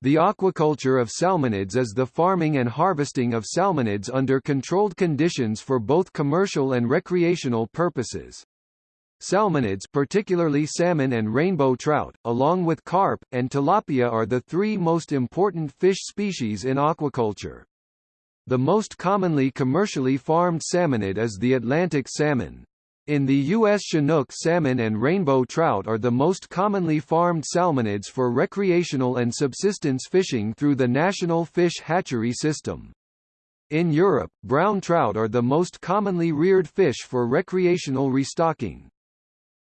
The aquaculture of salmonids is the farming and harvesting of salmonids under controlled conditions for both commercial and recreational purposes. Salmonids particularly salmon and rainbow trout, along with carp, and tilapia are the three most important fish species in aquaculture. The most commonly commercially farmed salmonid is the Atlantic salmon. In the U.S. Chinook salmon and rainbow trout are the most commonly farmed salmonids for recreational and subsistence fishing through the National Fish Hatchery System. In Europe, brown trout are the most commonly reared fish for recreational restocking.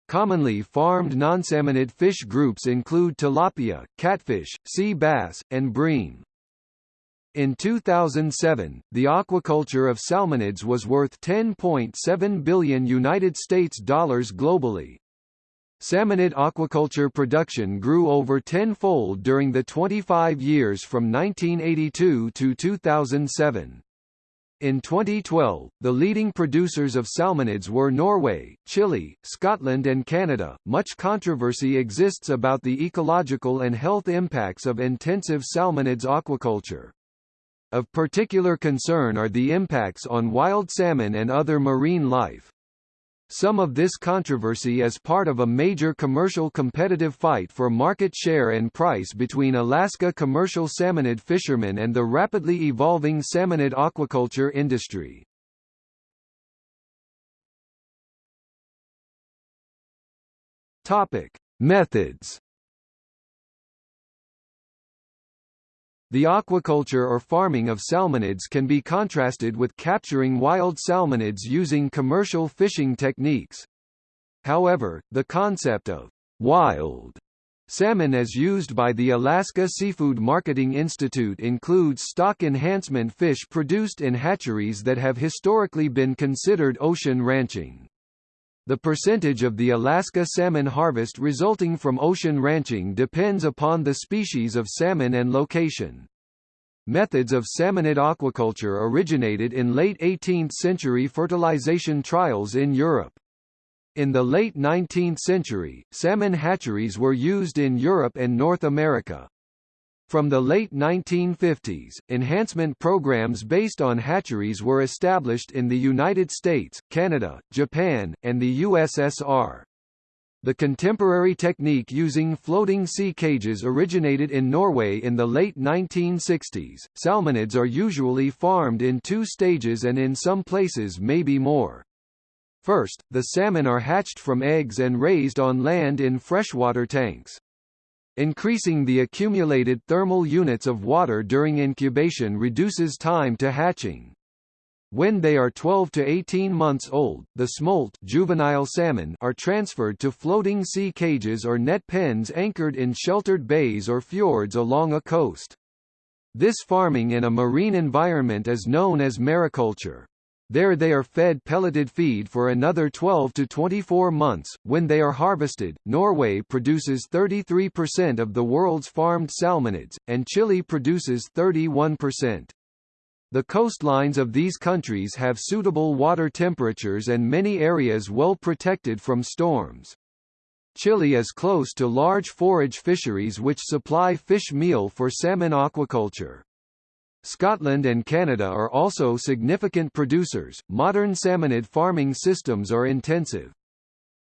Commonly farmed non-salmonid fish groups include tilapia, catfish, sea bass, and bream. In 2007, the aquaculture of salmonids was worth 10.7 billion United States dollars globally. Salmonid aquaculture production grew over tenfold during the 25 years from 1982 to 2007. In 2012, the leading producers of salmonids were Norway, Chile, Scotland and Canada. Much controversy exists about the ecological and health impacts of intensive salmonids aquaculture. Of particular concern are the impacts on wild salmon and other marine life. Some of this controversy is part of a major commercial competitive fight for market share and price between Alaska commercial salmonid fishermen and the rapidly evolving salmonid aquaculture industry. Topic: Methods The aquaculture or farming of salmonids can be contrasted with capturing wild salmonids using commercial fishing techniques. However, the concept of wild salmon as used by the Alaska Seafood Marketing Institute includes stock enhancement fish produced in hatcheries that have historically been considered ocean ranching. The percentage of the Alaska salmon harvest resulting from ocean ranching depends upon the species of salmon and location. Methods of salmonid aquaculture originated in late 18th century fertilization trials in Europe. In the late 19th century, salmon hatcheries were used in Europe and North America. From the late 1950s, enhancement programs based on hatcheries were established in the United States, Canada, Japan, and the USSR. The contemporary technique using floating sea cages originated in Norway in the late 1960s. Salmonids are usually farmed in two stages and in some places maybe more. First, the salmon are hatched from eggs and raised on land in freshwater tanks. Increasing the accumulated thermal units of water during incubation reduces time to hatching. When they are 12 to 18 months old, the smolt juvenile salmon are transferred to floating sea cages or net pens anchored in sheltered bays or fjords along a coast. This farming in a marine environment is known as mariculture. There they are fed pelleted feed for another 12 to 24 months. When they are harvested, Norway produces 33% of the world's farmed salmonids, and Chile produces 31%. The coastlines of these countries have suitable water temperatures and many areas well protected from storms. Chile is close to large forage fisheries which supply fish meal for salmon aquaculture. Scotland and Canada are also significant producers. Modern salmonid farming systems are intensive.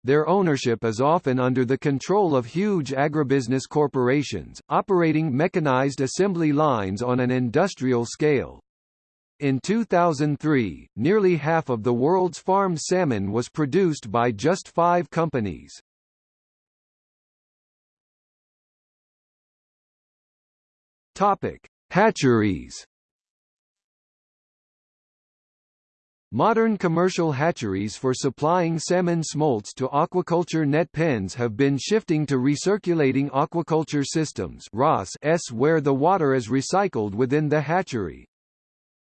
Their ownership is often under the control of huge agribusiness corporations, operating mechanized assembly lines on an industrial scale. In 2003, nearly half of the world's farmed salmon was produced by just five companies. Topic: Hatcheries Modern commercial hatcheries for supplying salmon smolts to aquaculture net pens have been shifting to recirculating aquaculture systems s where the water is recycled within the hatchery.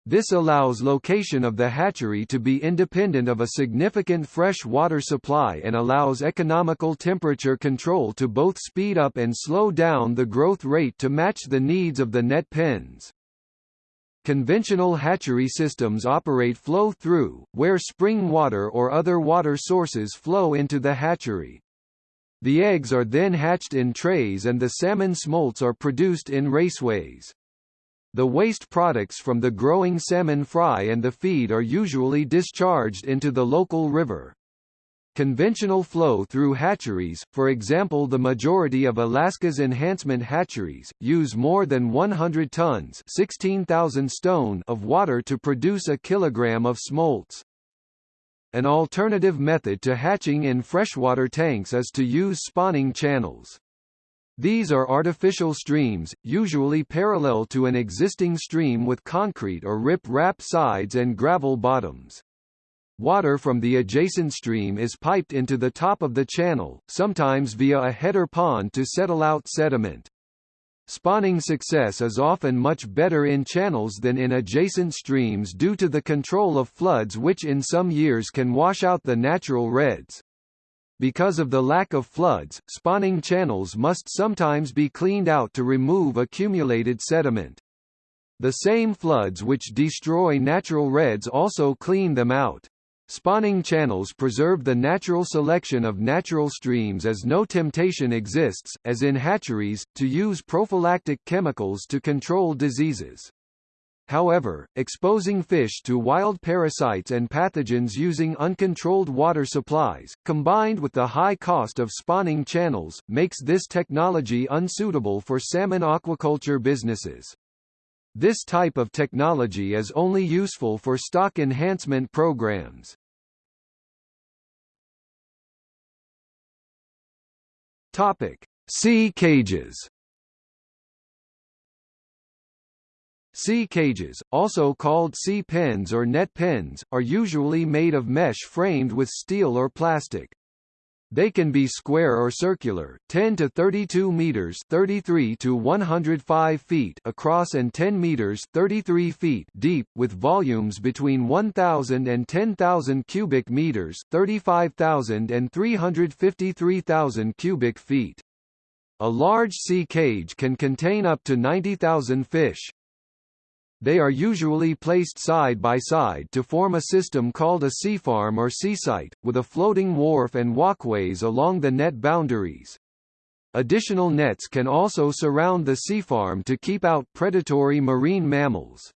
This allows location of the hatchery to be independent of a significant fresh water supply and allows economical temperature control to both speed up and slow down the growth rate to match the needs of the net pens. Conventional hatchery systems operate flow-through, where spring water or other water sources flow into the hatchery. The eggs are then hatched in trays and the salmon smolts are produced in raceways. The waste products from the growing salmon fry and the feed are usually discharged into the local river. Conventional flow through hatcheries, for example the majority of Alaska's enhancement hatcheries, use more than 100 tons 16,000 stone of water to produce a kilogram of smolts. An alternative method to hatching in freshwater tanks is to use spawning channels. These are artificial streams, usually parallel to an existing stream with concrete or rip-rap sides and gravel bottoms. Water from the adjacent stream is piped into the top of the channel, sometimes via a header pond to settle out sediment. Spawning success is often much better in channels than in adjacent streams due to the control of floods which in some years can wash out the natural redds. Because of the lack of floods, spawning channels must sometimes be cleaned out to remove accumulated sediment. The same floods which destroy natural redds also clean them out. Spawning channels preserve the natural selection of natural streams as no temptation exists, as in hatcheries, to use prophylactic chemicals to control diseases. However, exposing fish to wild parasites and pathogens using uncontrolled water supplies, combined with the high cost of spawning channels, makes this technology unsuitable for salmon aquaculture businesses. This type of technology is only useful for stock enhancement programs. Topic: Sea cages. Sea cages, also called sea pens or net pens, are usually made of mesh framed with steel or plastic. They can be square or circular, 10 to 32 meters, 33 to 105 feet across and 10 meters, 33 feet deep, with volumes between 1,000 and 10,000 cubic meters, 35,000 and 353,000 cubic feet. A large sea cage can contain up to 90,000 fish. They are usually placed side by side to form a system called a seafarm or seasite, with a floating wharf and walkways along the net boundaries. Additional nets can also surround the seafarm to keep out predatory marine mammals.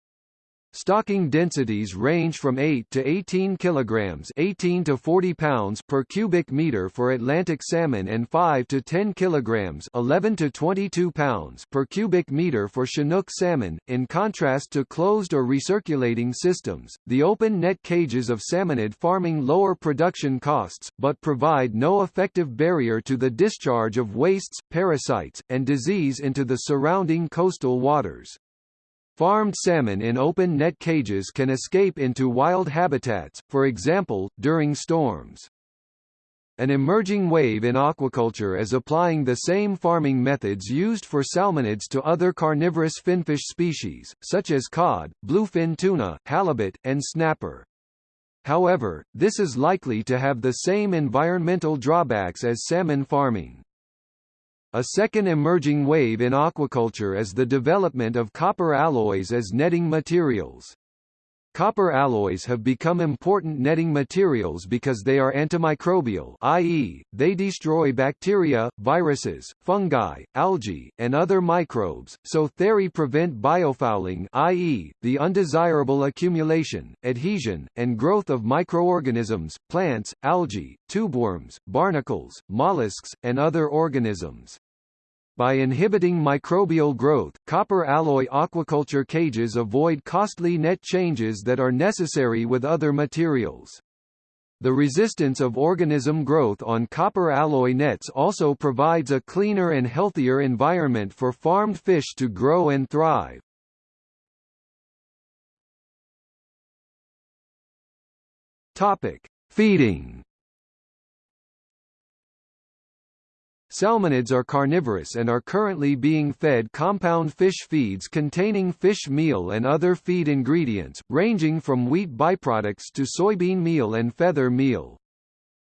Stocking densities range from 8 to 18 kilograms 18 to 40 pounds per cubic meter for Atlantic salmon and 5 to 10 kilograms 11 to 22 pounds per cubic meter for Chinook salmon. In contrast to closed or recirculating systems, the open net cages of salmonid farming lower production costs, but provide no effective barrier to the discharge of wastes, parasites, and disease into the surrounding coastal waters. Farmed salmon in open net cages can escape into wild habitats, for example, during storms. An emerging wave in aquaculture is applying the same farming methods used for salmonids to other carnivorous finfish species, such as cod, bluefin tuna, halibut, and snapper. However, this is likely to have the same environmental drawbacks as salmon farming. A second emerging wave in aquaculture is the development of copper alloys as netting materials. Copper alloys have become important netting materials because they are antimicrobial i.e., they destroy bacteria, viruses, fungi, algae, and other microbes, so they prevent biofouling i.e., the undesirable accumulation, adhesion, and growth of microorganisms, plants, algae, tubeworms, barnacles, mollusks, and other organisms. By inhibiting microbial growth, copper alloy aquaculture cages avoid costly net changes that are necessary with other materials. The resistance of organism growth on copper alloy nets also provides a cleaner and healthier environment for farmed fish to grow and thrive. Topic: Feeding Salmonids are carnivorous and are currently being fed compound fish feeds containing fish meal and other feed ingredients, ranging from wheat byproducts to soybean meal and feather meal.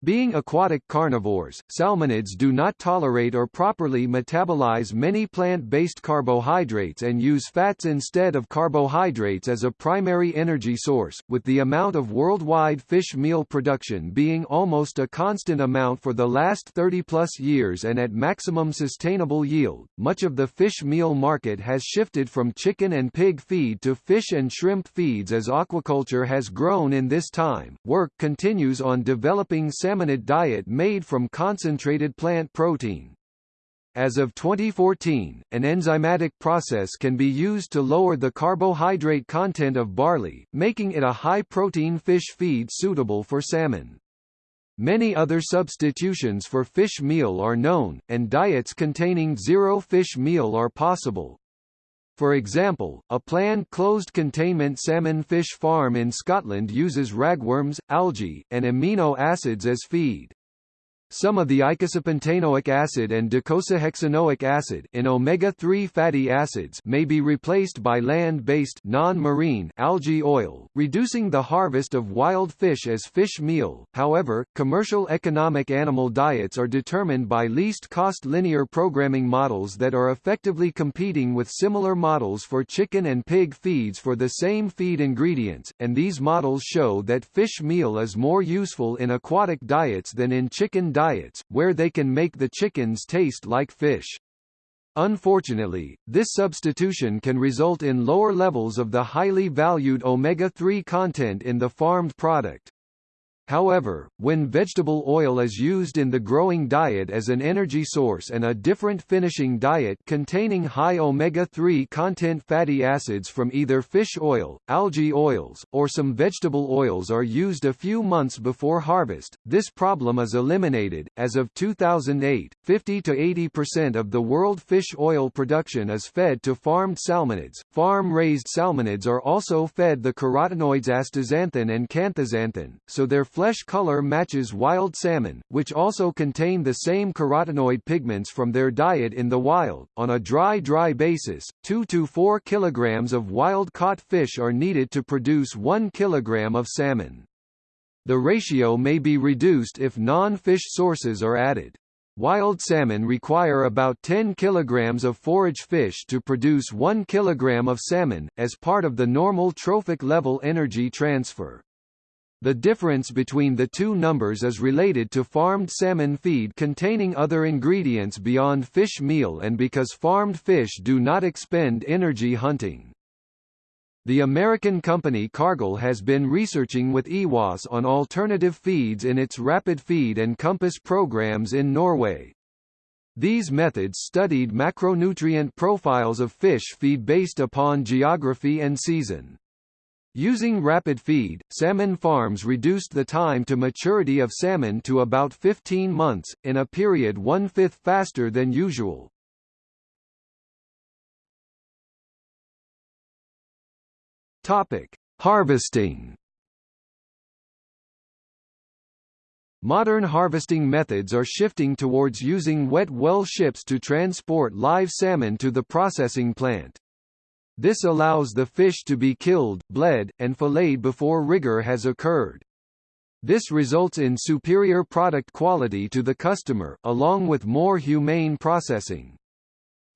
Being aquatic carnivores, salmonids do not tolerate or properly metabolize many plant-based carbohydrates and use fats instead of carbohydrates as a primary energy source, with the amount of worldwide fish meal production being almost a constant amount for the last 30-plus years and at maximum sustainable yield. Much of the fish meal market has shifted from chicken and pig feed to fish and shrimp feeds as aquaculture has grown in this time. Work continues on developing salmonid diet made from concentrated plant protein. As of 2014, an enzymatic process can be used to lower the carbohydrate content of barley, making it a high-protein fish feed suitable for salmon. Many other substitutions for fish meal are known, and diets containing zero fish meal are possible. For example, a planned closed-containment salmon fish farm in Scotland uses ragworms, algae, and amino acids as feed. Some of the icosapentaenoic acid and docosahexaenoic acid in omega-3 fatty acids may be replaced by land-based non-marine algae oil, reducing the harvest of wild fish as fish meal. However, commercial economic animal diets are determined by least-cost linear programming models that are effectively competing with similar models for chicken and pig feeds for the same feed ingredients, and these models show that fish meal is more useful in aquatic diets than in chicken diets, where they can make the chickens taste like fish. Unfortunately, this substitution can result in lower levels of the highly valued omega-3 content in the farmed product. However, when vegetable oil is used in the growing diet as an energy source and a different finishing diet containing high omega-3 content fatty acids from either fish oil, algae oils, or some vegetable oils are used a few months before harvest, this problem is eliminated. As of 2008, 50 to 80% of the world fish oil production is fed to farmed salmonids. Farm-raised salmonids are also fed the carotenoids astaxanthin and canthaxanthin, so their flesh color matches wild salmon, which also contain the same carotenoid pigments from their diet in the wild. On a dry-dry basis, 2 to 4 kilograms of wild-caught fish are needed to produce 1 kilogram of salmon. The ratio may be reduced if non-fish sources are added. Wild salmon require about 10 kilograms of forage fish to produce 1 kilogram of salmon, as part of the normal trophic level energy transfer. The difference between the two numbers is related to farmed salmon feed containing other ingredients beyond fish meal and because farmed fish do not expend energy hunting. The American company Cargill has been researching with EWOS on alternative feeds in its Rapid Feed and Compass programs in Norway. These methods studied macronutrient profiles of fish feed based upon geography and season. Using rapid feed, salmon farms reduced the time to maturity of salmon to about 15 months, in a period one-fifth faster than usual. Topic: Harvesting. Modern harvesting methods are shifting towards using wet well ships to transport live salmon to the processing plant. This allows the fish to be killed, bled, and filleted before rigor has occurred. This results in superior product quality to the customer, along with more humane processing.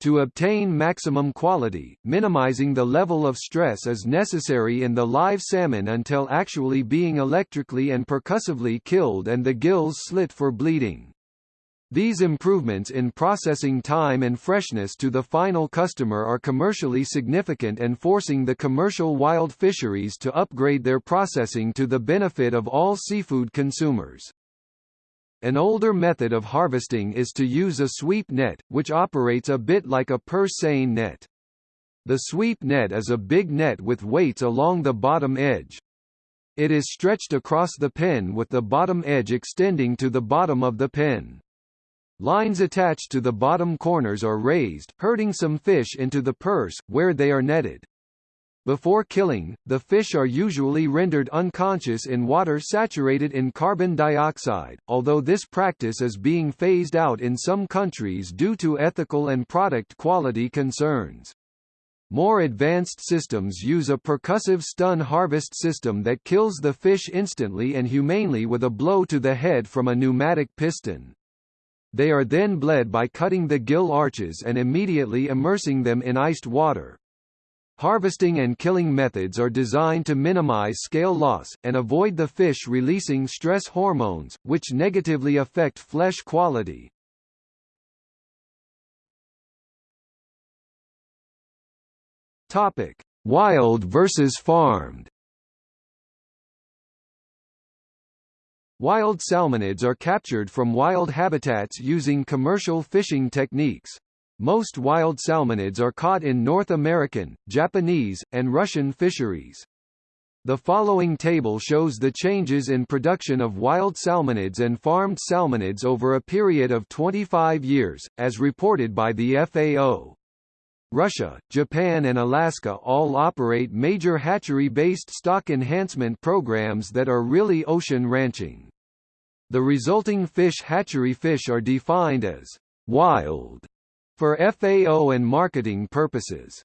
To obtain maximum quality, minimizing the level of stress is necessary in the live salmon until actually being electrically and percussively killed and the gills slit for bleeding. These improvements in processing time and freshness to the final customer are commercially significant and forcing the commercial wild fisheries to upgrade their processing to the benefit of all seafood consumers. An older method of harvesting is to use a sweep net, which operates a bit like a purse seine net. The sweep net is a big net with weights along the bottom edge. It is stretched across the pen with the bottom edge extending to the bottom of the pen. Lines attached to the bottom corners are raised, herding some fish into the purse, where they are netted. Before killing, the fish are usually rendered unconscious in water saturated in carbon dioxide, although this practice is being phased out in some countries due to ethical and product quality concerns. More advanced systems use a percussive stun harvest system that kills the fish instantly and humanely with a blow to the head from a pneumatic piston. They are then bled by cutting the gill arches and immediately immersing them in iced water. Harvesting and killing methods are designed to minimize scale loss, and avoid the fish releasing stress hormones, which negatively affect flesh quality. Topic: Wild versus farmed. Wild salmonids are captured from wild habitats using commercial fishing techniques. Most wild salmonids are caught in North American, Japanese, and Russian fisheries. The following table shows the changes in production of wild salmonids and farmed salmonids over a period of 25 years, as reported by the FAO. Russia, Japan and Alaska all operate major hatchery-based stock enhancement programs that are really ocean ranching. The resulting fish hatchery fish are defined as wild for FAO and marketing purposes.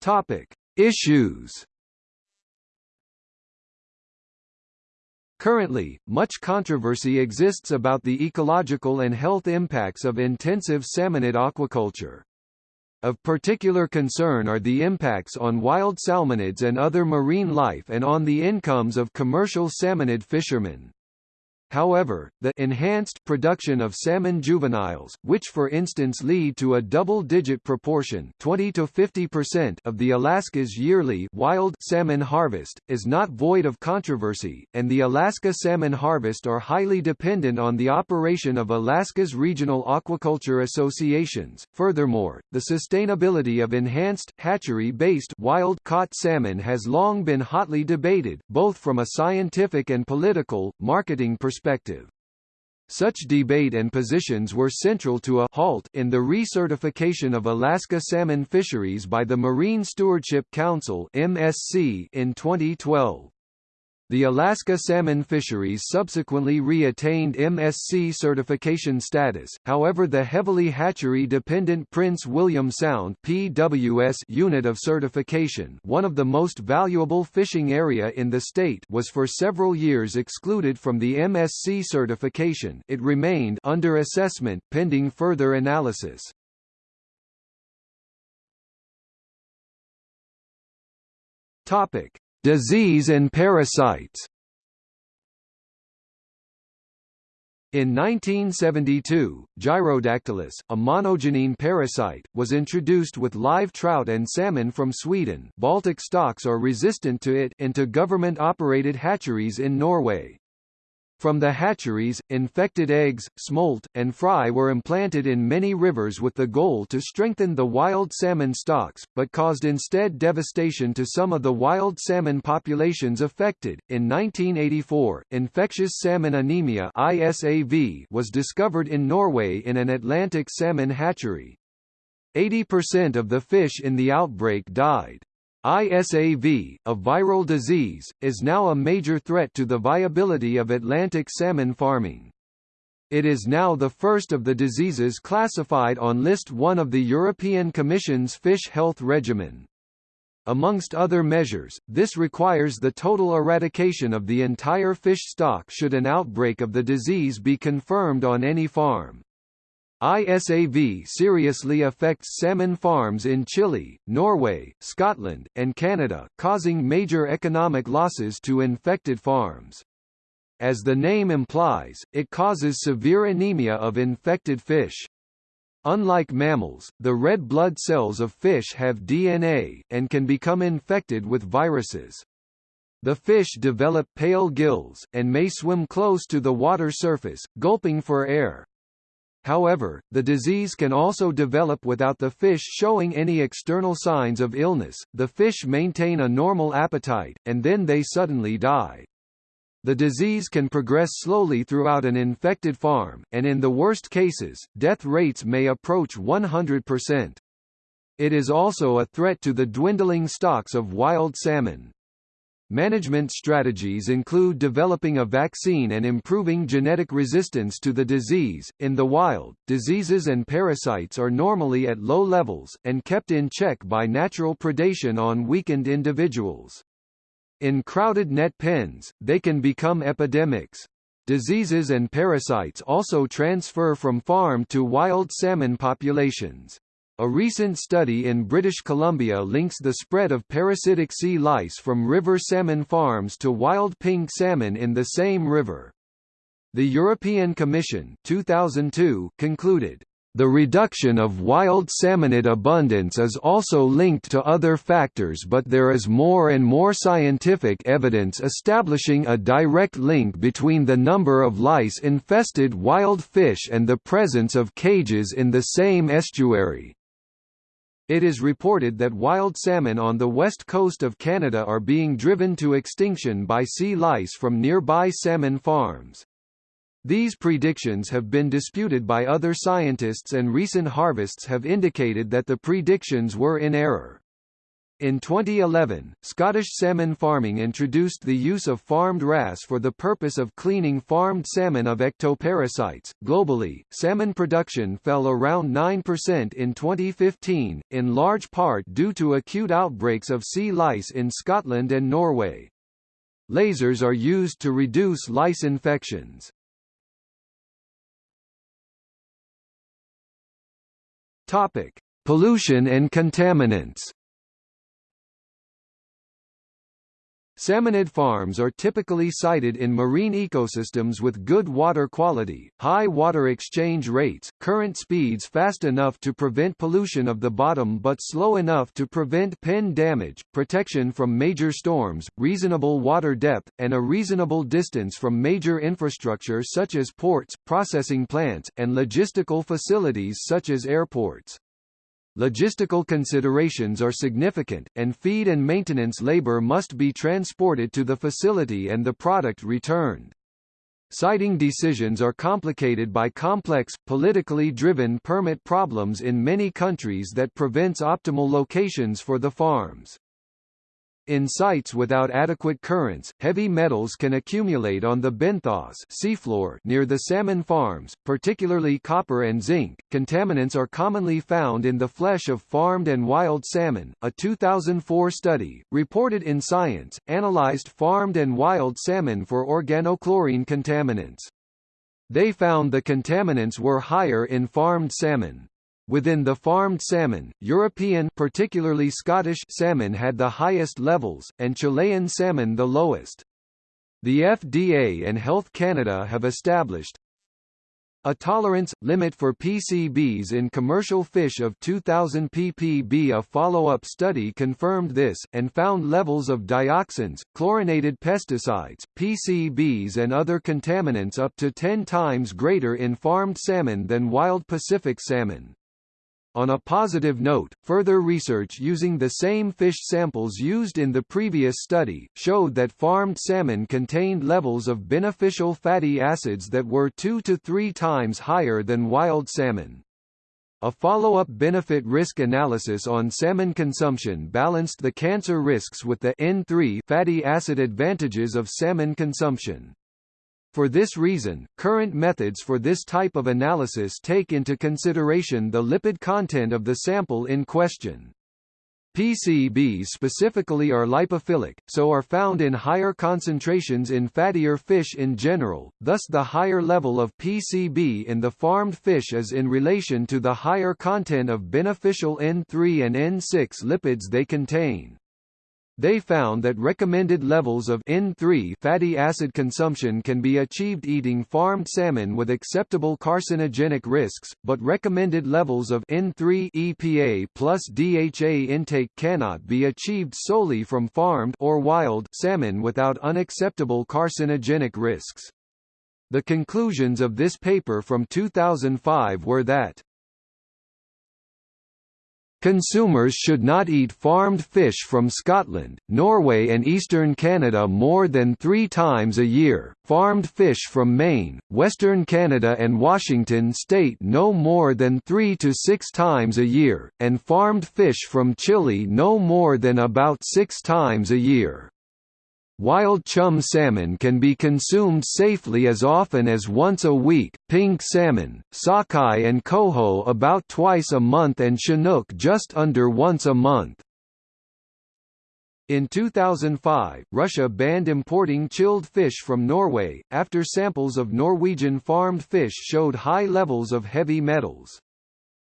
Topic: Issues Currently, much controversy exists about the ecological and health impacts of intensive salmonid aquaculture. Of particular concern are the impacts on wild salmonids and other marine life and on the incomes of commercial salmonid fishermen. However, the enhanced production of salmon juveniles, which for instance lead to a double-digit proportion 20 to 50% of the Alaska's yearly wild salmon harvest, is not void of controversy, and the Alaska salmon harvest are highly dependent on the operation of Alaska's regional aquaculture associations. Furthermore, the sustainability of enhanced, hatchery-based wild-caught salmon has long been hotly debated, both from a scientific and political, marketing perspective perspective. Such debate and positions were central to a halt in the recertification of Alaska salmon fisheries by the Marine Stewardship Council (MSC) in 2012. The Alaska salmon fisheries subsequently re-attained MSC certification status, however the heavily hatchery-dependent Prince William Sound PWS unit of certification one of the most valuable fishing area in the state was for several years excluded from the MSC certification it remained under assessment, pending further analysis. Topic. Disease and parasites In 1972, Gyrodactylus, a monogenean parasite, was introduced with live trout and salmon from Sweden Baltic stocks are resistant to it into government-operated hatcheries in Norway. From the hatcheries, infected eggs, smolt, and fry were implanted in many rivers with the goal to strengthen the wild salmon stocks, but caused instead devastation to some of the wild salmon populations affected. In 1984, infectious salmon anemia (ISAV) was discovered in Norway in an Atlantic salmon hatchery. 80% of the fish in the outbreak died. ISAV, a viral disease, is now a major threat to the viability of Atlantic salmon farming. It is now the first of the diseases classified on List 1 of the European Commission's Fish Health Regimen. Amongst other measures, this requires the total eradication of the entire fish stock should an outbreak of the disease be confirmed on any farm. ISAV seriously affects salmon farms in Chile, Norway, Scotland, and Canada, causing major economic losses to infected farms. As the name implies, it causes severe anemia of infected fish. Unlike mammals, the red blood cells of fish have DNA, and can become infected with viruses. The fish develop pale gills, and may swim close to the water surface, gulping for air. However, the disease can also develop without the fish showing any external signs of illness. The fish maintain a normal appetite, and then they suddenly die. The disease can progress slowly throughout an infected farm, and in the worst cases, death rates may approach 100%. It is also a threat to the dwindling stocks of wild salmon. Management strategies include developing a vaccine and improving genetic resistance to the disease. In the wild, diseases and parasites are normally at low levels, and kept in check by natural predation on weakened individuals. In crowded net pens, they can become epidemics. Diseases and parasites also transfer from farm to wild salmon populations. A recent study in British Columbia links the spread of parasitic sea lice from river salmon farms to wild pink salmon in the same river. The European Commission 2002 concluded, the reduction of wild salmonid abundance is also linked to other factors but there is more and more scientific evidence establishing a direct link between the number of lice-infested wild fish and the presence of cages in the same estuary. It is reported that wild salmon on the west coast of Canada are being driven to extinction by sea lice from nearby salmon farms. These predictions have been disputed by other scientists and recent harvests have indicated that the predictions were in error. In 2011, Scottish salmon farming introduced the use of farmed wrasse for the purpose of cleaning farmed salmon of ectoparasites. Globally, salmon production fell around 9% in 2015, in large part due to acute outbreaks of sea lice in Scotland and Norway. Lasers are used to reduce lice infections. Topic: Pollution and contaminants. Salmonid farms are typically sited in marine ecosystems with good water quality, high water exchange rates, current speeds fast enough to prevent pollution of the bottom but slow enough to prevent pen damage, protection from major storms, reasonable water depth, and a reasonable distance from major infrastructure such as ports, processing plants, and logistical facilities such as airports. Logistical considerations are significant, and feed and maintenance labor must be transported to the facility and the product returned. Siting decisions are complicated by complex, politically driven permit problems in many countries that prevents optimal locations for the farms. In sites without adequate currents, heavy metals can accumulate on the benthos seafloor near the salmon farms, particularly copper and zinc. Contaminants are commonly found in the flesh of farmed and wild salmon. A 2004 study, reported in Science, analyzed farmed and wild salmon for organochlorine contaminants. They found the contaminants were higher in farmed salmon. Within the farmed salmon, European particularly Scottish salmon had the highest levels, and Chilean salmon the lowest. The FDA and Health Canada have established a tolerance limit for PCBs in commercial fish of 2000 ppb. A follow-up study confirmed this and found levels of dioxins, chlorinated pesticides, PCBs and other contaminants up to 10 times greater in farmed salmon than wild Pacific salmon. On a positive note, further research using the same fish samples used in the previous study, showed that farmed salmon contained levels of beneficial fatty acids that were two to three times higher than wild salmon. A follow-up benefit-risk analysis on salmon consumption balanced the cancer risks with the N3 fatty acid advantages of salmon consumption. For this reason, current methods for this type of analysis take into consideration the lipid content of the sample in question. PCBs specifically are lipophilic, so are found in higher concentrations in fattier fish in general, thus the higher level of PCB in the farmed fish is in relation to the higher content of beneficial N3 and N6 lipids they contain. They found that recommended levels of N3 fatty acid consumption can be achieved eating farmed salmon with acceptable carcinogenic risks, but recommended levels of N3 EPA plus DHA intake cannot be achieved solely from farmed or wild salmon without unacceptable carcinogenic risks. The conclusions of this paper from 2005 were that Consumers should not eat farmed fish from Scotland, Norway and eastern Canada more than three times a year, farmed fish from Maine, western Canada and Washington state no more than three to six times a year, and farmed fish from Chile no more than about six times a year. Wild chum salmon can be consumed safely as often as once a week, pink salmon, sockeye and coho about twice a month and chinook just under once a month. In 2005, Russia banned importing chilled fish from Norway, after samples of Norwegian farmed fish showed high levels of heavy metals.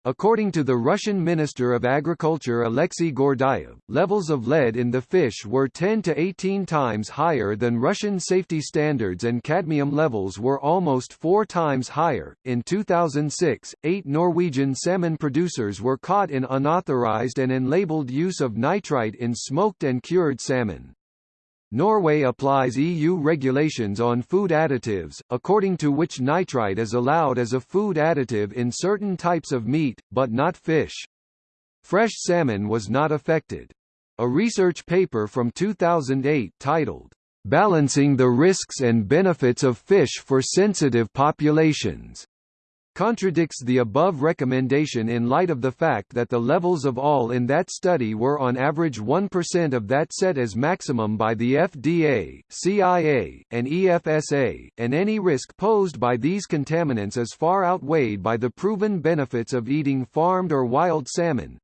According to the Russian Minister of Agriculture Alexei Gordeyev, levels of lead in the fish were 10 to 18 times higher than Russian safety standards and cadmium levels were almost four times higher. In 2006, eight Norwegian salmon producers were caught in unauthorized and unlabeled use of nitrite in smoked and cured salmon. Norway applies EU regulations on food additives, according to which nitrite is allowed as a food additive in certain types of meat, but not fish. Fresh salmon was not affected. A research paper from 2008 titled, Balancing the Risks and Benefits of Fish for Sensitive Populations contradicts the above recommendation in light of the fact that the levels of all in that study were on average 1% of that set as maximum by the FDA, CFIA, and EFSA, and any risk posed by these contaminants is far outweighed by the proven benefits of eating farmed or wild salmon,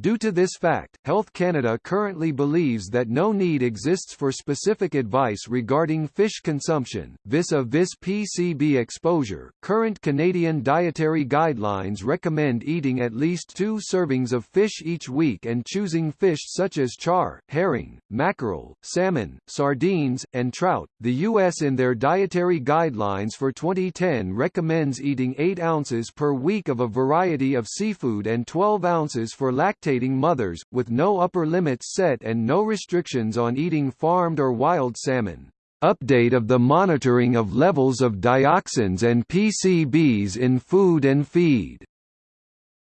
Due to this fact, Health Canada currently believes that no need exists for specific advice regarding fish consumption, vis-a-vis PCB exposure. Current Canadian dietary guidelines recommend eating at least two servings of fish each week and choosing fish such as char, herring, mackerel, salmon, sardines, and trout. The U.S. in their dietary guidelines for 2010 recommends eating 8 ounces per week of a variety of seafood and 12 ounces for lactose lactating mothers, with no upper limits set and no restrictions on eating farmed or wild salmon. Update of the monitoring of levels of dioxins and PCBs in food and feed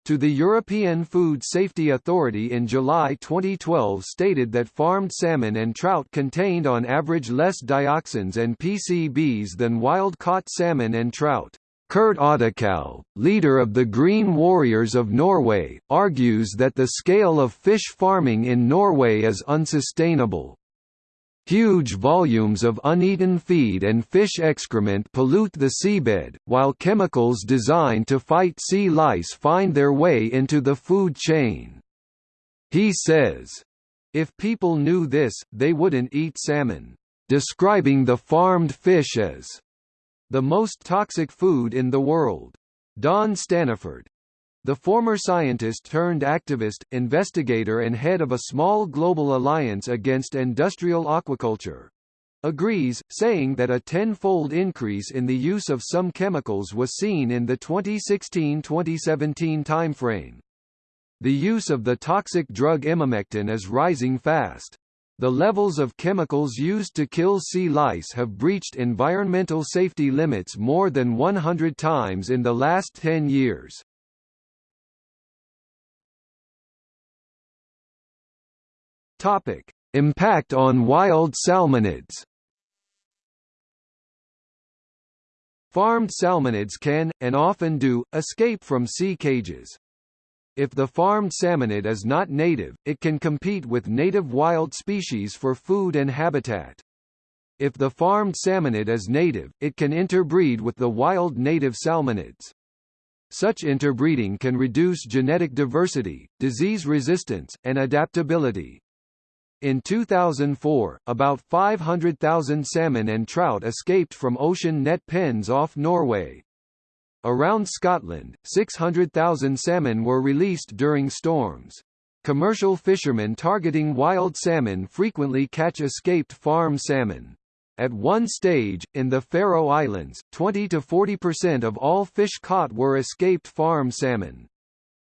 to the European Food Safety Authority in July 2012 stated that farmed salmon and trout contained on average less dioxins and PCBs than wild-caught salmon and trout. Kurt Oddekalv, leader of the Green Warriors of Norway, argues that the scale of fish farming in Norway is unsustainable. Huge volumes of uneaten feed and fish excrement pollute the seabed, while chemicals designed to fight sea lice find their way into the food chain. He says, if people knew this, they wouldn't eat salmon, describing the farmed fish as the most toxic food in the world. Don Staniford, the former scientist turned activist, investigator and head of a small global alliance against industrial aquaculture, agrees, saying that a tenfold increase in the use of some chemicals was seen in the 2016-2017 timeframe. The use of the toxic drug emamectin is rising fast. The levels of chemicals used to kill sea lice have breached environmental safety limits more than 100 times in the last 10 years. Topic: Impact on wild salmonids. Farmed salmonids can, and often do, escape from sea cages. If the farmed salmonid is not native, it can compete with native wild species for food and habitat. If the farmed salmonid is native, it can interbreed with the wild native salmonids. Such interbreeding can reduce genetic diversity, disease resistance, and adaptability. In 2004, about 500,000 salmon and trout escaped from ocean net pens off Norway. Around Scotland, 600,000 salmon were released during storms. Commercial fishermen targeting wild salmon frequently catch escaped farm salmon. At one stage, in the Faroe Islands, 20 to 40% of all fish caught were escaped farm salmon.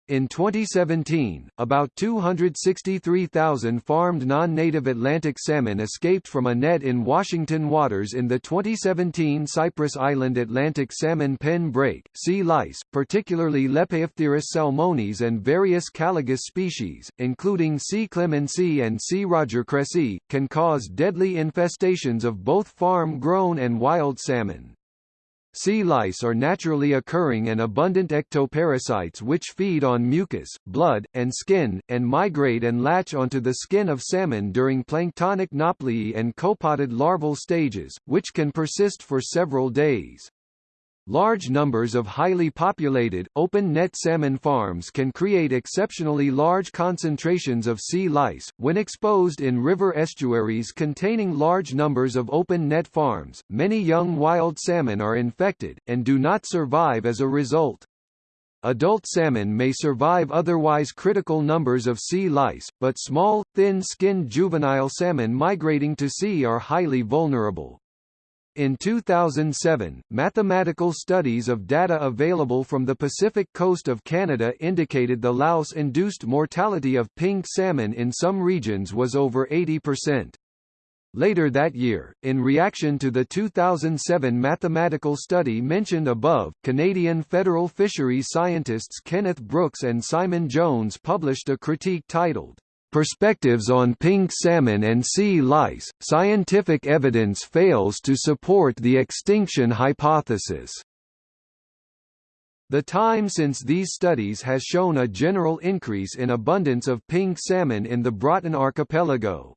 In 2017, about 263,000 farmed non-native Atlantic salmon escaped from a net in Washington waters in the 2017 Cypress Island Atlantic salmon pen break. Sea lice, particularly Lepeophtheirus salmonis and various Caligus species, including C. clemensi and C. rogercresseyi, can cause deadly infestations of both farm-grown and wild salmon. Sea lice are naturally occurring and abundant ectoparasites which feed on mucus, blood, and skin, and migrate and latch onto the skin of salmon during planktonic nauplii and copepodid larval stages, which can persist for several days. Large numbers of highly populated, open-net salmon farms can create exceptionally large concentrations of sea lice. When exposed in river estuaries containing large numbers of open-net farms, many young wild salmon are infected, and do not survive as a result. Adult salmon may survive otherwise critical numbers of sea lice, but small, thin-skinned juvenile salmon migrating to sea are highly vulnerable. In 2007, mathematical studies of data available from the Pacific coast of Canada indicated the louse-induced mortality of pink salmon in some regions was over 80%. Later that year, in reaction to the 2007 mathematical study mentioned above, Canadian federal fisheries scientists Kenneth Brooks and Simon Jones published a critique titled, Perspectives on pink salmon and sea lice, scientific evidence fails to support the extinction hypothesis. The time since these studies has shown a general increase in abundance of pink salmon in the Broughton Archipelago.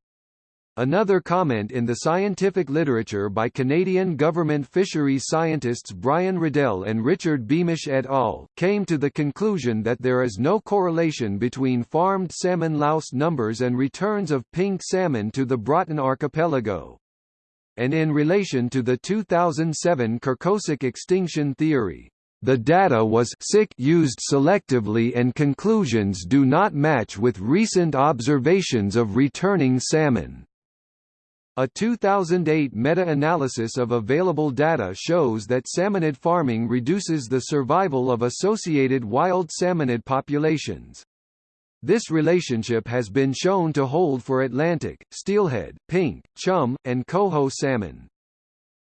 Another comment in the scientific literature by Canadian government fisheries scientists Brian Riddell and Richard Beamish et al. came to the conclusion that there is no correlation between farmed salmon louse numbers and returns of pink salmon to the Broughton Archipelago. And in relation to the 2007 Krkošek extinction theory, the data was sick used selectively and conclusions do not match with recent observations of returning salmon. A 2008 meta-analysis of available data shows that salmonid farming reduces the survival of associated wild salmonid populations. This relationship has been shown to hold for Atlantic, steelhead, pink, chum, and coho salmon.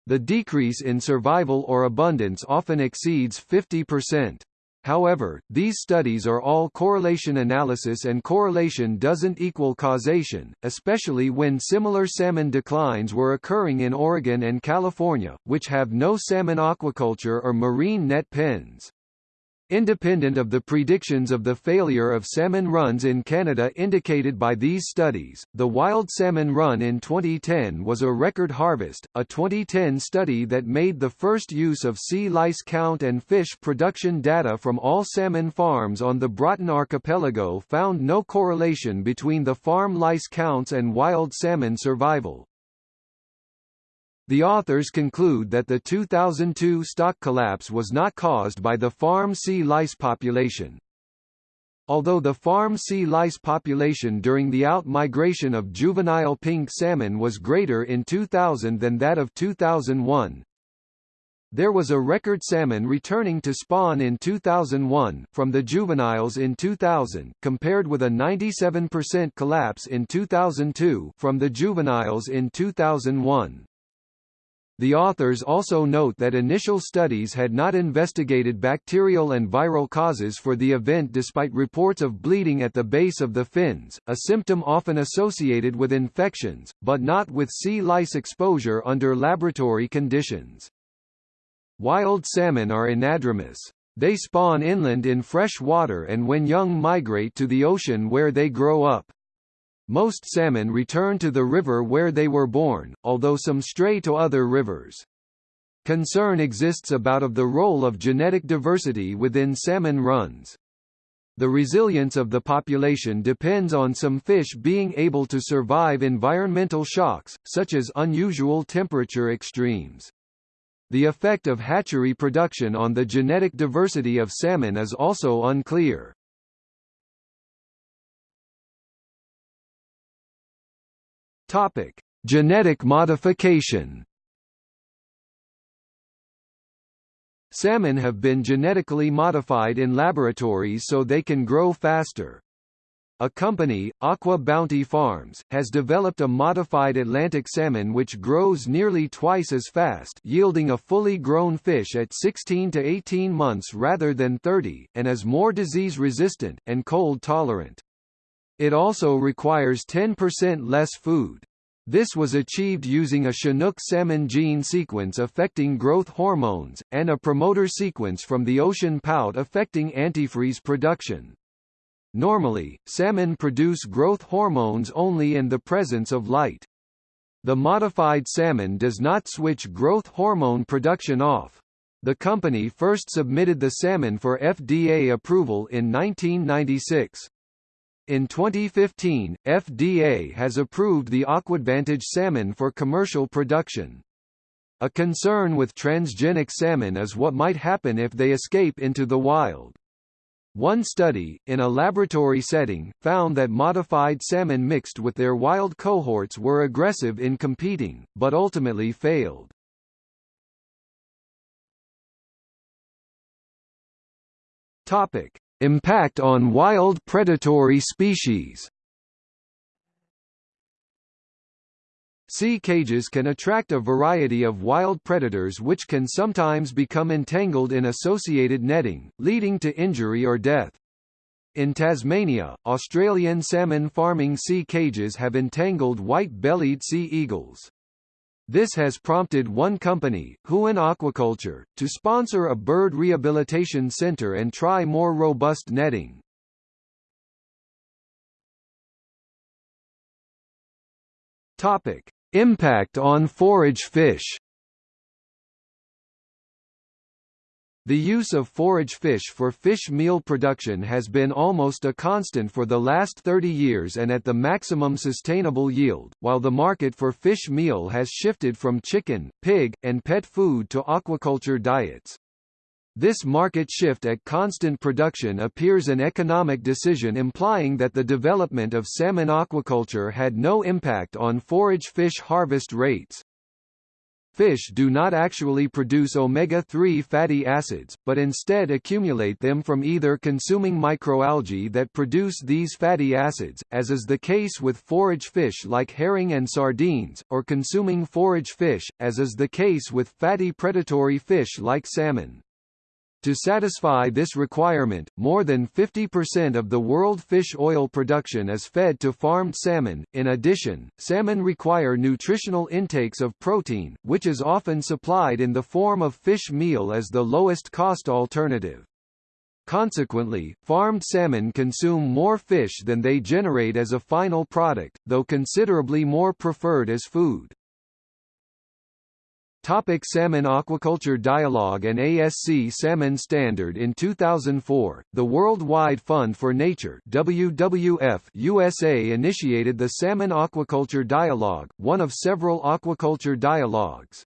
The decrease in survival or abundance often exceeds 50%. However, these studies are all correlation analysis and correlation doesn't equal causation, especially when similar salmon declines were occurring in Oregon and California, which have no salmon aquaculture or marine net pens. Independent of the predictions of the failure of salmon runs in Canada indicated by these studies, the wild salmon run in 2010 was a record harvest. A 2010 study that made the first use of sea lice count and fish production data from all salmon farms on the Broughton Archipelago found no correlation between the farm lice counts and wild salmon survival. The authors conclude that the 2002 stock collapse was not caused by the farm sea lice population. Although the farm sea lice population during the out-migration of juvenile pink salmon was greater in 2000 than that of 2001, there was a record salmon returning to spawn in 2001, from the juveniles in 2000, compared with a 97% collapse in 2002 from the juveniles in 2001. The authors also note that initial studies had not investigated bacterial and viral causes for the event despite reports of bleeding at the base of the fins, a symptom often associated with infections, but not with sea lice exposure under laboratory conditions. Wild salmon are anadromous. They spawn inland in fresh water and when young migrate to the ocean where they grow up. Most salmon return to the river where they were born, although some stray to other rivers. Concern exists about of the role of genetic diversity within salmon runs. The resilience of the population depends on some fish being able to survive environmental shocks, such as unusual temperature extremes. The effect of hatchery production on the genetic diversity of salmon is also unclear. Topic: Genetic modification. Salmon have been genetically modified in laboratories so they can grow faster. A company, AquaBounty Farms, has developed a modified Atlantic salmon which grows nearly twice as fast yielding a fully grown fish at 16 to 18 months rather than 30, and is more disease-resistant, and cold-tolerant. It also requires 10% less food. This was achieved using a Chinook salmon gene sequence affecting growth hormones, and a promoter sequence from the ocean pout affecting antifreeze production. Normally, salmon produce growth hormones only in the presence of light. The modified salmon does not switch growth hormone production off. The company first submitted the salmon for FDA approval in 1996. In 2015, FDA has approved the Aquadvantage salmon for commercial production. A concern with transgenic salmon is what might happen if they escape into the wild. One study, in a laboratory setting, found that modified salmon mixed with their wild cohorts were aggressive in competing, but ultimately failed. Topic: Impact on wild predatory species. Sea cages can attract a variety of wild predators which can sometimes become entangled in associated netting, leading to injury or death. In Tasmania, Australian salmon farming sea cages have entangled white-bellied sea eagles. This has prompted one company, Huon Aquaculture, to sponsor a bird rehabilitation center and try more robust netting. Topic: Impact on forage fish The use of forage fish for fish meal production has been almost a constant for the last 30 years and at the maximum sustainable yield, while the market for fish meal has shifted from chicken, pig, and pet food to aquaculture diets. This market shift at constant production appears an economic decision implying that the development of salmon aquaculture had no impact on forage fish harvest rates. Fish do not actually produce omega-3 fatty acids, but instead accumulate them from either consuming microalgae that produce these fatty acids, as is the case with forage fish like herring and sardines, or consuming forage fish, as is the case with fatty predatory fish like salmon. To satisfy this requirement, more than 50% of the world fish oil production is fed to farmed salmon. In addition, salmon require nutritional intakes of protein, which is often supplied in the form of fish meal as the lowest cost alternative. Consequently, farmed salmon consume more fish than they generate as a final product, though considerably more preferred as food. Topic salmon Aquaculture Dialogue and ASC Salmon Standard In 2004, the Worldwide Fund for Nature WWF USA initiated the Salmon Aquaculture Dialogue, one of several aquaculture dialogues.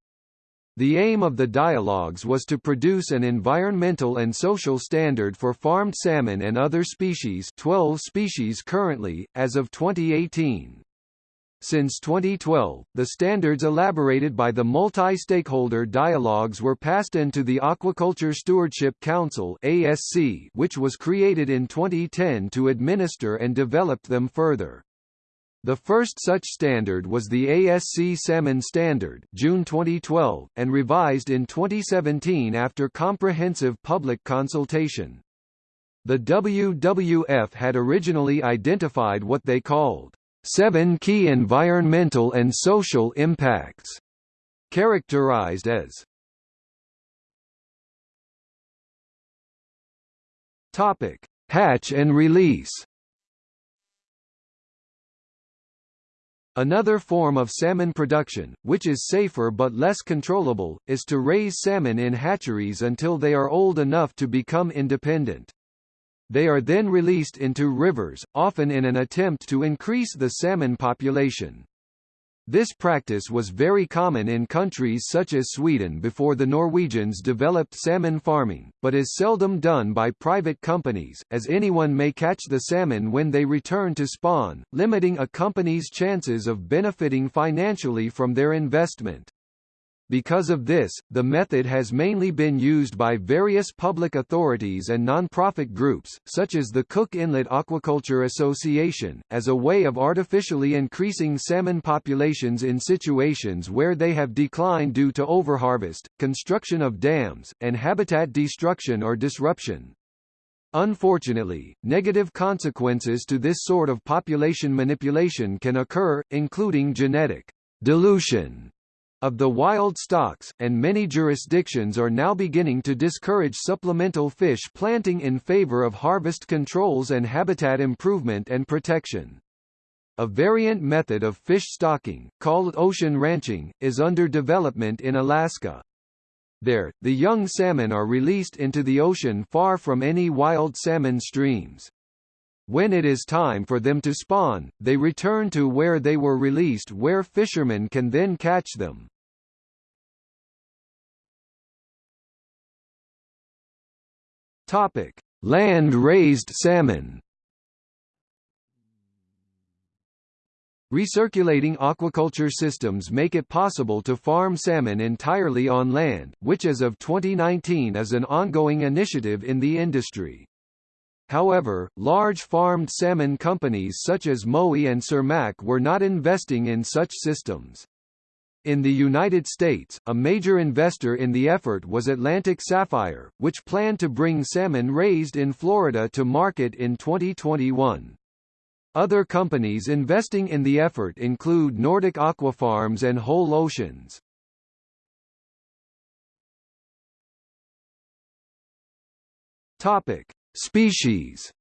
The aim of the dialogues was to produce an environmental and social standard for farmed salmon and other species 12 species currently, as of 2018. Since 2012, the standards elaborated by the multi-stakeholder dialogues were passed into the Aquaculture Stewardship Council ASC, which was created in 2010 to administer and develop them further. The first such standard was the ASC Salmon Standard June 2012, and revised in 2017 after comprehensive public consultation. The WWF had originally identified what they called Seven key environmental and social impacts, characterized as Topic: Hatch and release. Another form of salmon production, which is safer but less controllable, is to raise salmon in hatcheries until they are old enough to become independent. They are then released into rivers, often in an attempt to increase the salmon population. This practice was very common in countries such as Sweden before the Norwegians developed salmon farming, but is seldom done by private companies, as anyone may catch the salmon when they return to spawn, limiting a company's chances of benefiting financially from their investment. Because of this, the method has mainly been used by various public authorities and non-profit groups, such as the Cook Inlet Aquaculture Association, as a way of artificially increasing salmon populations in situations where they have declined due to overharvest, construction of dams, and habitat destruction or disruption. Unfortunately, negative consequences to this sort of population manipulation can occur, including genetic dilution of the wild stocks, and many jurisdictions are now beginning to discourage supplemental fish planting in favor of harvest controls and habitat improvement and protection. A variant method of fish stocking, called ocean ranching, is under development in Alaska. There, the young salmon are released into the ocean far from any wild salmon streams. When it is time for them to spawn, they return to where they were released where fishermen can then catch them. Topic: Land-raised salmon. Recirculating aquaculture systems make it possible to farm salmon entirely on land, which as of 2019 is an ongoing initiative in the industry. However, large farmed salmon companies such as Mowi and Cermaq were not investing in such systems. In the United States, a major investor in the effort was Atlantic Sapphire, which planned to bring salmon raised in Florida to market in 2021. Other companies investing in the effort include Nordic Aquafarms and Whole Oceans. Topic: Species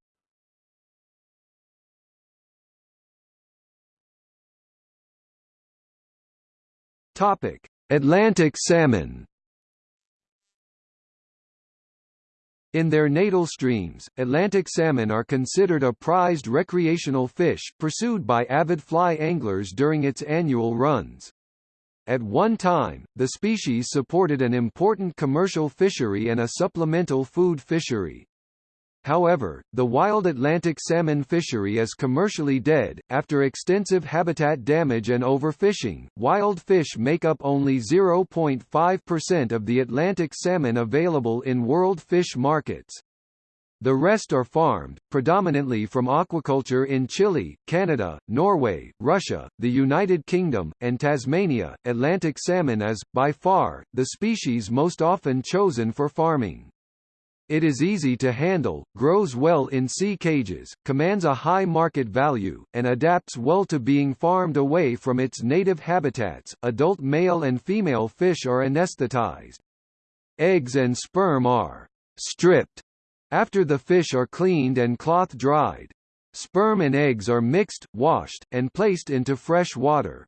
Topic: Atlantic salmon. In their natal streams, Atlantic salmon are considered a prized recreational fish, pursued by avid fly anglers during its annual runs. At one time, the species supported an important commercial fishery and a supplemental food fishery. However, the wild Atlantic salmon fishery is commercially dead. After extensive habitat damage and overfishing, wild fish make up only 0.5% of the Atlantic salmon available in world fish markets. The rest are farmed, predominantly from aquaculture in Chile, Canada, Norway, Russia, the United Kingdom, and Tasmania. Atlantic salmon is, by far, the species most often chosen for farming. It is easy to handle, grows well in sea cages, commands a high market value, and adapts well to being farmed away from its native habitats. Adult male and female fish are anesthetized. Eggs and sperm are stripped after the fish are cleaned and cloth dried. Sperm and eggs are mixed, washed, and placed into fresh water.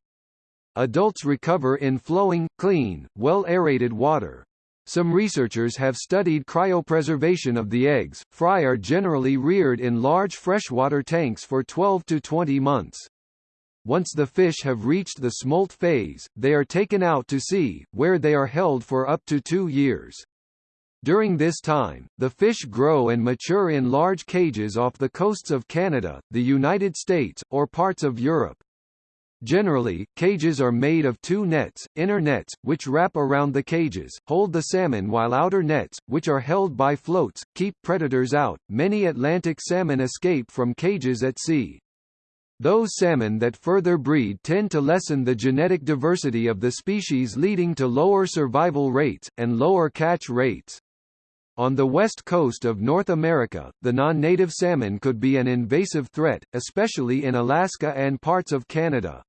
Adults recover in flowing, clean, well-aerated water. Some researchers have studied cryopreservation of the eggs. Fry are generally reared in large freshwater tanks for 12 to 20 months. Once the fish have reached the smolt phase, they are taken out to sea, where they are held for up to two years. During this time, the fish grow and mature in large cages off the coasts of Canada, the United States, or parts of Europe. Generally, cages are made of two nets, inner nets, which wrap around the cages, hold the salmon while outer nets, which are held by floats, keep predators out. Many Atlantic salmon escape from cages at sea. Those salmon that further breed tend to lessen the genetic diversity of the species leading to lower survival rates, and lower catch rates. On the west coast of North America, the non-native salmon could be an invasive threat, especially in Alaska and parts of Canada.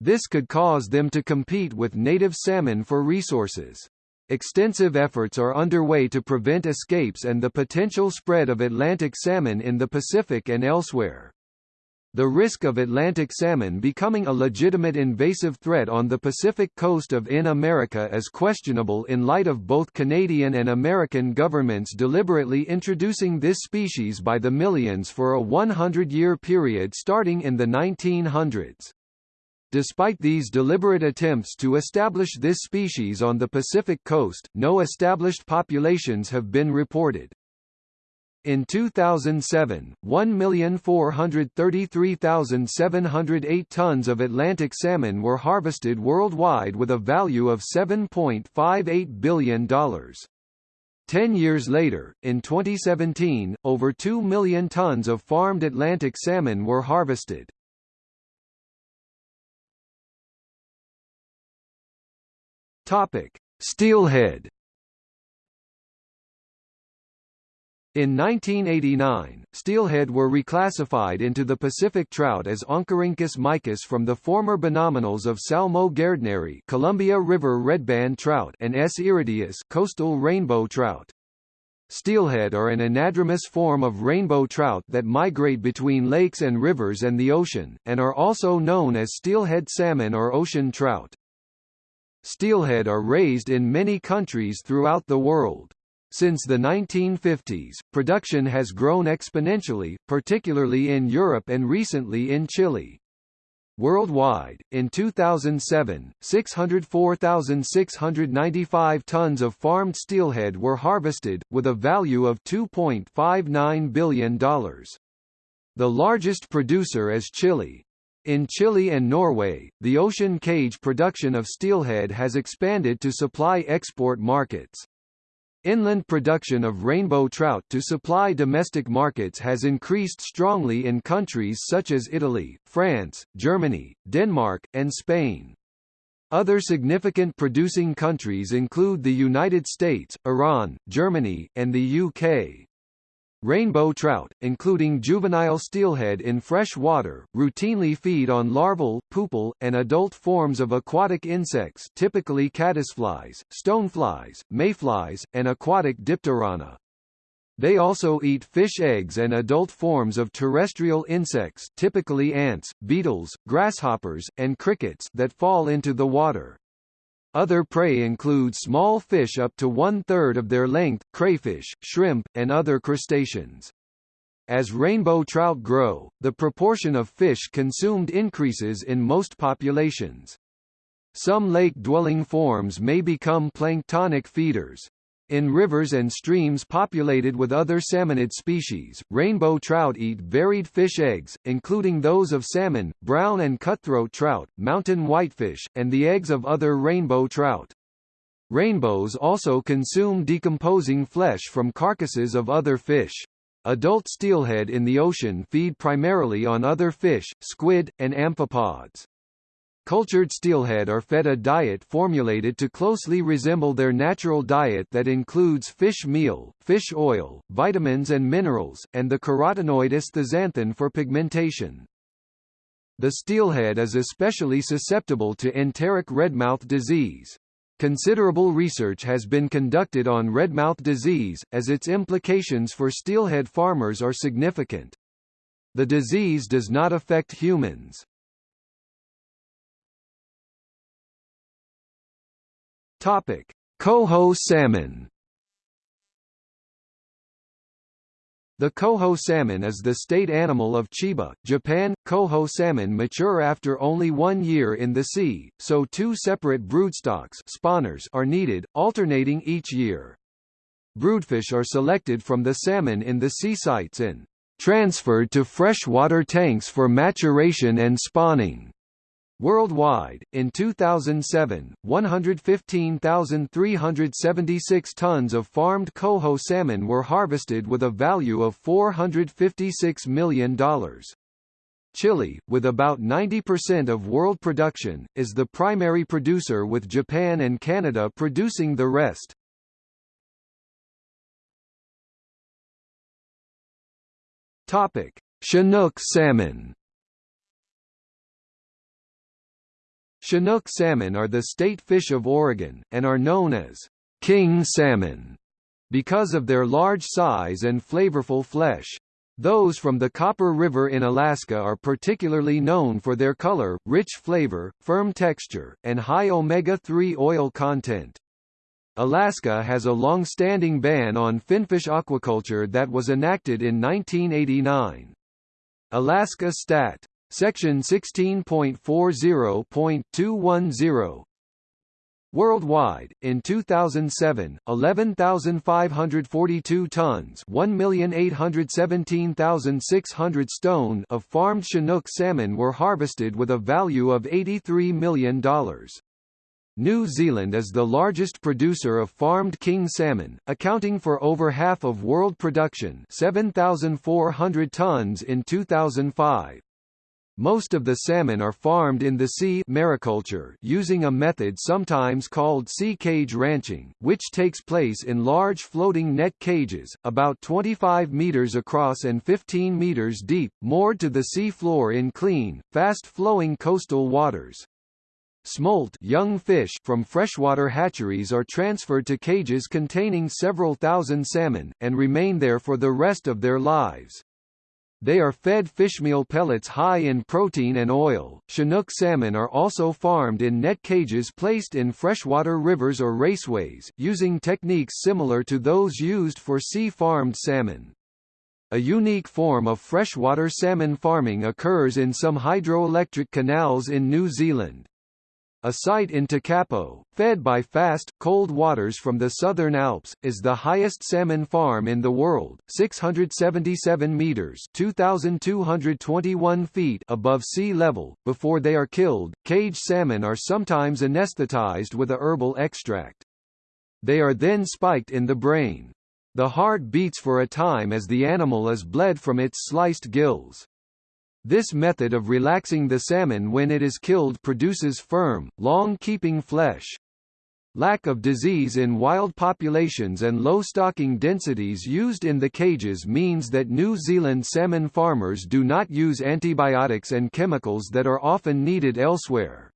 This could cause them to compete with native salmon for resources. Extensive efforts are underway to prevent escapes and the potential spread of Atlantic salmon in the Pacific and elsewhere. The risk of Atlantic salmon becoming a legitimate invasive threat on the Pacific coast of in America is questionable in light of both Canadian and American governments deliberately introducing this species by the millions for a 100-year period starting in the 1900s. Despite these deliberate attempts to establish this species on the Pacific coast, no established populations have been reported. In 2007, 1,433,708 tons of Atlantic salmon were harvested worldwide with a value of $7.58 billion. Ten years later, in 2017, over 2 million tons of farmed Atlantic salmon were harvested. Topic: Steelhead. In 1989, steelhead were reclassified into the Pacific trout as Oncorhynchus mykiss from the former binominals of Salmo gairdneri Columbia River redband trout and S. irideus coastal rainbow trout. Steelhead are an anadromous form of rainbow trout that migrate between lakes and rivers and the ocean, and are also known as steelhead salmon or ocean trout. Steelhead are raised in many countries throughout the world. Since the 1950s, production has grown exponentially, particularly in Europe and recently in Chile. Worldwide, in 2007, 604,695 tons of farmed steelhead were harvested, with a value of $2.59 billion. The largest producer is Chile. In Chile and Norway, the ocean cage production of steelhead has expanded to supply export markets. Inland production of rainbow trout to supply domestic markets has increased strongly in countries such as Italy, France, Germany, Denmark, and Spain. Other significant producing countries include the United States, Iran, Germany, and the UK. Rainbow trout, including juvenile steelhead in fresh water, routinely feed on larval, pupal, and adult forms of aquatic insects typically caddisflies, stoneflies, mayflies, and aquatic dipterana. They also eat fish eggs and adult forms of terrestrial insects typically ants, beetles, grasshoppers, and crickets that fall into the water. Other prey include small fish up to one-third of their length, crayfish, shrimp, and other crustaceans. As rainbow trout grow, the proportion of fish consumed increases in most populations. Some lake-dwelling forms may become planktonic feeders. In rivers and streams populated with other salmonid species, rainbow trout eat varied fish eggs, including those of salmon, brown and cutthroat trout, mountain whitefish, and the eggs of other rainbow trout. Rainbows also consume decomposing flesh from carcasses of other fish. Adult steelhead in the ocean feed primarily on other fish, squid, and amphipods. Cultured steelhead are fed a diet formulated to closely resemble their natural diet that includes fish meal, fish oil, vitamins and minerals, and the carotenoid astaxanthin for pigmentation. The steelhead is especially susceptible to enteric redmouth disease. Considerable research has been conducted on redmouth disease, as its implications for steelhead farmers are significant. The disease does not affect humans. Topic: Coho salmon. The coho salmon is the state animal of Chiba, Japan. Coho salmon mature after only one year in the sea, so two separate broodstocks spawners are needed, alternating each year. Broodfish are selected from the salmon in the sea sites and transferred to freshwater tanks for maturation and spawning. Worldwide, in 2007, 115,376 tons of farmed coho salmon were harvested with a value of $456 million. Chile, with about 90% of world production, is the primary producer with Japan and Canada producing the rest. Chinook salmon Chinook salmon are the state fish of Oregon, and are known as king salmon because of their large size and flavorful flesh. Those from the Copper River in Alaska are particularly known for their color, rich flavor, firm texture, and high omega-3 oil content. Alaska has a long-standing ban on finfish aquaculture that was enacted in 1989. Alaska Stat. Section 16.40.210 Worldwide, in 2007, 11,542 tons 1,817,600 stone of farmed Chinook salmon were harvested with a value of $83 million. New Zealand is the largest producer of farmed king salmon, accounting for over half of world production 7,400 tons in 2005. Most of the salmon are farmed in the sea mariculture using a method sometimes called sea cage ranching, which takes place in large floating net cages, about 25 meters across and 15 meters deep, moored to the sea floor in clean, fast-flowing coastal waters. Smolt young fish from freshwater hatcheries are transferred to cages containing several thousand salmon, and remain there for the rest of their lives. They are fed fishmeal pellets high in protein and oil. Chinook salmon are also farmed in net cages placed in freshwater rivers or raceways, using techniques similar to those used for sea-farmed salmon. A unique form of freshwater salmon farming occurs in some hydroelectric canals in New Zealand. A site in Tekapo, fed by fast, cold waters from the southern Alps, is the highest salmon farm in the world, 677 meters (2,221 feet) above sea level. Before they are killed, cage salmon are sometimes anesthetized with a herbal extract. They are then spiked in the brain. The heart beats for a time as the animal is bled from its sliced gills. This method of relaxing the salmon when it is killed produces firm, long-keeping flesh. Lack of disease in wild populations and low stocking densities used in the cages means that New Zealand salmon farmers do not use antibiotics and chemicals that are often needed elsewhere.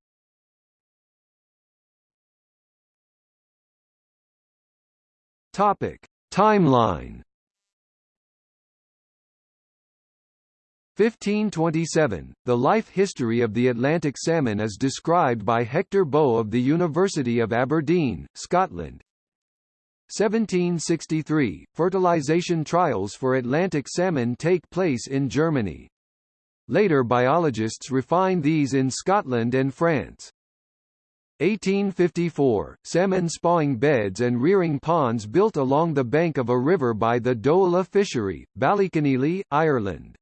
Topic: Timeline 1527, the life history of the Atlantic salmon is described by Hector Boece of the University of Aberdeen, Scotland. 1763, fertilization trials for Atlantic salmon take place in Germany. Later biologists refine these in Scotland and France. 1854, salmon spawing beds and rearing ponds built along the bank of a river by the Doohulla fishery, Ballyconneely, Ireland.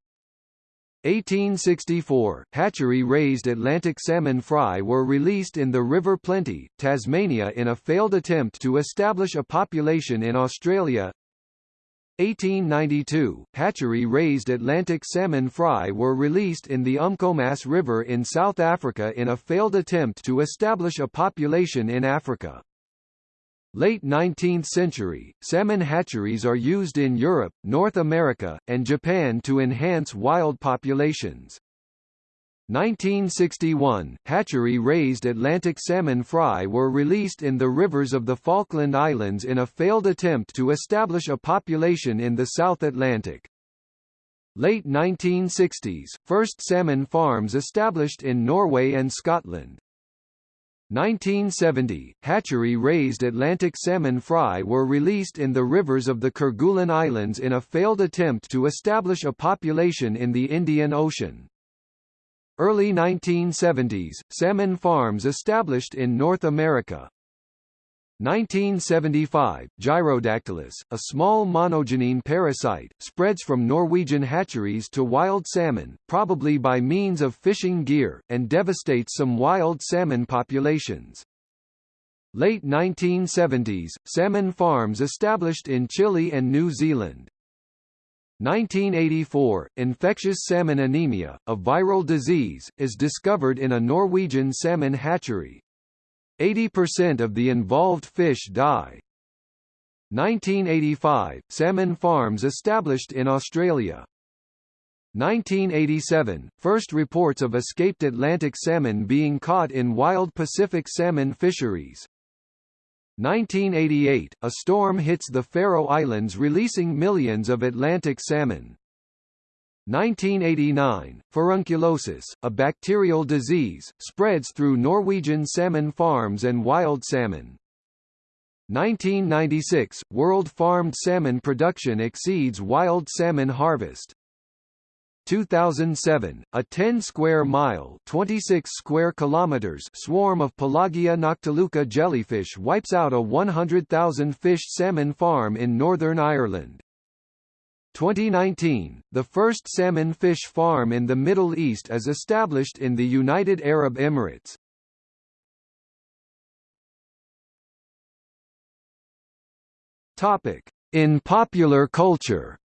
1864, hatchery-raised Atlantic salmon fry were released in the River Plenty, Tasmania in a failed attempt to establish a population in Australia. 1892, hatchery-raised Atlantic salmon fry were released in the Umkomaas River in South Africa in a failed attempt to establish a population in Africa. Late 19th century, salmon hatcheries are used in Europe, North America, and Japan to enhance wild populations. 1961, hatchery-raised Atlantic salmon fry were released in the rivers of the Falkland Islands in a failed attempt to establish a population in the South Atlantic. Late 1960s, first salmon farms established in Norway and Scotland. 1970, hatchery-raised Atlantic salmon fry were released in the rivers of the Kerguelen Islands in a failed attempt to establish a population in the Indian Ocean. Early 1970s, salmon farms established in North America. 1975, Gyrodactylus, a small monogenean parasite, spreads from Norwegian hatcheries to wild salmon, probably by means of fishing gear, and devastates some wild salmon populations. Late 1970s, salmon farms established in Chile and New Zealand. 1984, infectious salmon anemia, a viral disease, is discovered in a Norwegian salmon hatchery. 80% of the involved fish die. 1985, salmon farms established in Australia. 1987, first reports of escaped Atlantic salmon being caught in wild Pacific salmon fisheries. 1988, a storm hits the Faroe Islands releasing millions of Atlantic salmon. 1989, furunculosis, a bacterial disease, spreads through Norwegian salmon farms and wild salmon. 1996, world farmed salmon production exceeds wild salmon harvest. 2007, a 10 square mile 26 square kilometers swarm of Pelagia noctiluca jellyfish wipes out a 100,000 fish salmon farm in Northern Ireland. 2019, the first salmon fish farm in the Middle East is established in the United Arab Emirates. Topic: In popular culture.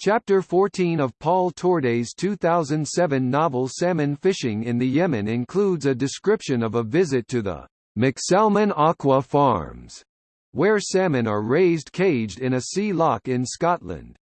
Chapter 14 of Paul Torday's 2007 novel Salmon Fishing in the Yemen includes a description of a visit to the McSalmon Aqua Farms where salmon are raised caged in a sea lock in Scotland.